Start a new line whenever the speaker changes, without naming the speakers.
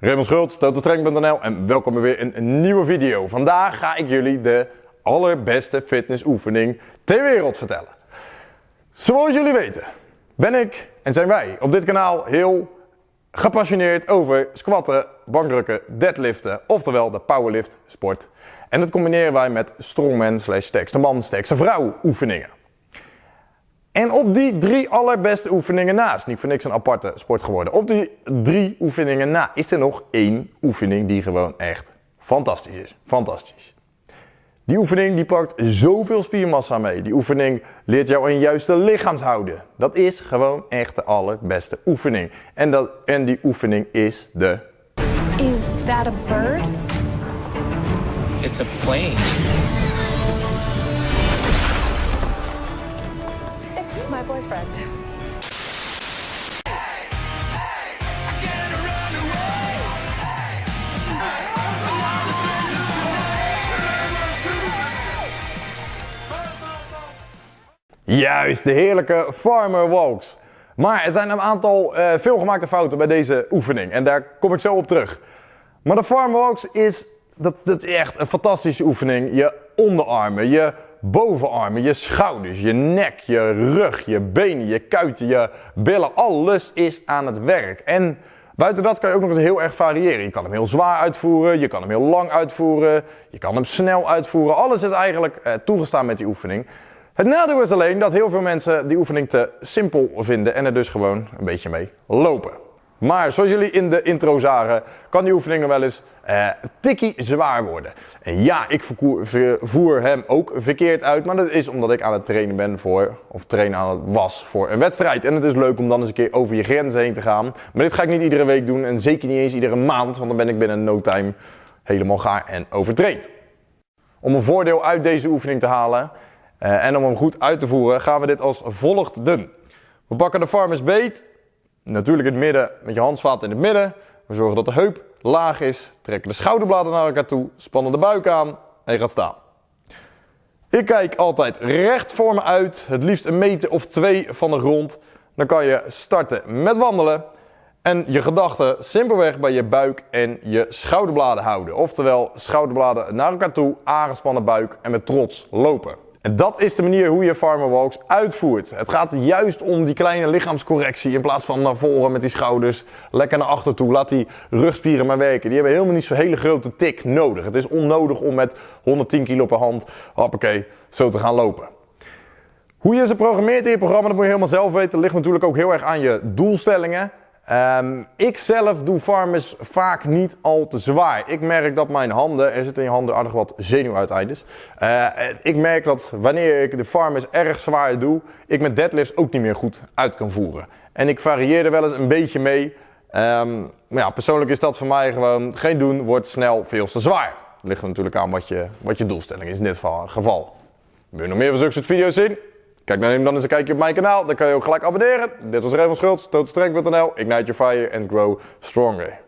Raymond Schultz, totalstreng.nl en welkom bij weer in een nieuwe video. Vandaag ga ik jullie de allerbeste fitnessoefening ter wereld vertellen. Zoals jullie weten ben ik en zijn wij op dit kanaal heel gepassioneerd over squatten, bankdrukken, deadliften, oftewel de powerlift sport. En dat combineren wij met strongman slash sterkste man, sterkste vrouw oefeningen. En op die drie allerbeste oefeningen na, is niet voor niks een aparte sport geworden. Op die drie oefeningen na is er nog één oefening die gewoon echt fantastisch is. Fantastisch. Die oefening die pakt zoveel spiermassa mee. Die oefening leert jou een juiste lichaamshouden. Dat is gewoon echt de allerbeste oefening. En, dat, en die oefening is de...
Is that a bird?
It's a plane.
Boyfriend.
Juist, de heerlijke farmer walks. Maar er zijn een aantal uh, veelgemaakte fouten bij deze oefening. En daar kom ik zo op terug. Maar de farmer walks is, dat, dat is echt een fantastische oefening. Je onderarmen, je bovenarmen, je schouders, je nek, je rug, je benen, je kuiten, je billen. Alles is aan het werk. En buiten dat kan je ook nog eens heel erg variëren. Je kan hem heel zwaar uitvoeren, je kan hem heel lang uitvoeren, je kan hem snel uitvoeren. Alles is eigenlijk uh, toegestaan met die oefening. Het nadeel is alleen dat heel veel mensen die oefening te simpel vinden en er dus gewoon een beetje mee lopen. Maar zoals jullie in de intro zagen, kan die oefening wel eens eh, tikkie zwaar worden. En ja, ik voer hem ook verkeerd uit, maar dat is omdat ik aan het trainen ben voor, of trainen aan het was voor een wedstrijd. En het is leuk om dan eens een keer over je grenzen heen te gaan. Maar dit ga ik niet iedere week doen en zeker niet eens iedere maand, want dan ben ik binnen no time helemaal gaar en overtraind. Om een voordeel uit deze oefening te halen, uh, en om hem goed uit te voeren gaan we dit als volgt doen. We pakken de farmers beet, natuurlijk in het midden met je handvaten in het midden. We zorgen dat de heup laag is, trekken de schouderbladen naar elkaar toe, spannen de buik aan en je gaat staan. Ik kijk altijd recht voor me uit, het liefst een meter of twee van de grond. Dan kan je starten met wandelen en je gedachten simpelweg bij je buik en je schouderbladen houden. Oftewel schouderbladen naar elkaar toe, aangespannen buik en met trots lopen. En dat is de manier hoe je Farmer Walks uitvoert. Het gaat juist om die kleine lichaamscorrectie. In plaats van naar voren met die schouders, lekker naar achter toe. Laat die rugspieren maar werken. Die hebben helemaal niet zo'n hele grote tik nodig. Het is onnodig om met 110 kilo per hand, hoppakee, zo te gaan lopen. Hoe je ze programmeert in je programma, dat moet je helemaal zelf weten. Dat ligt natuurlijk ook heel erg aan je doelstellingen. Um, ik zelf doe farmers vaak niet al te zwaar. Ik merk dat mijn handen, er zit in je handen aardig wat zenuwuiteindes. Uh, ik merk dat wanneer ik de farmers erg zwaar doe, ik met deadlifts ook niet meer goed uit kan voeren. En ik varieer er wel eens een beetje mee. Um, maar ja, persoonlijk is dat voor mij gewoon geen doen, wordt snel veel te zwaar. Ligt er natuurlijk aan wat je, wat je doelstelling is in dit geval. Wil je nog meer van zulke soort video's zien? Kijk dan dan eens een kijkje op mijn kanaal. Dan kan je ook gelijk abonneren. Dit was Raymond Schultz, totalstrength.nl. Ignite your fire and grow stronger.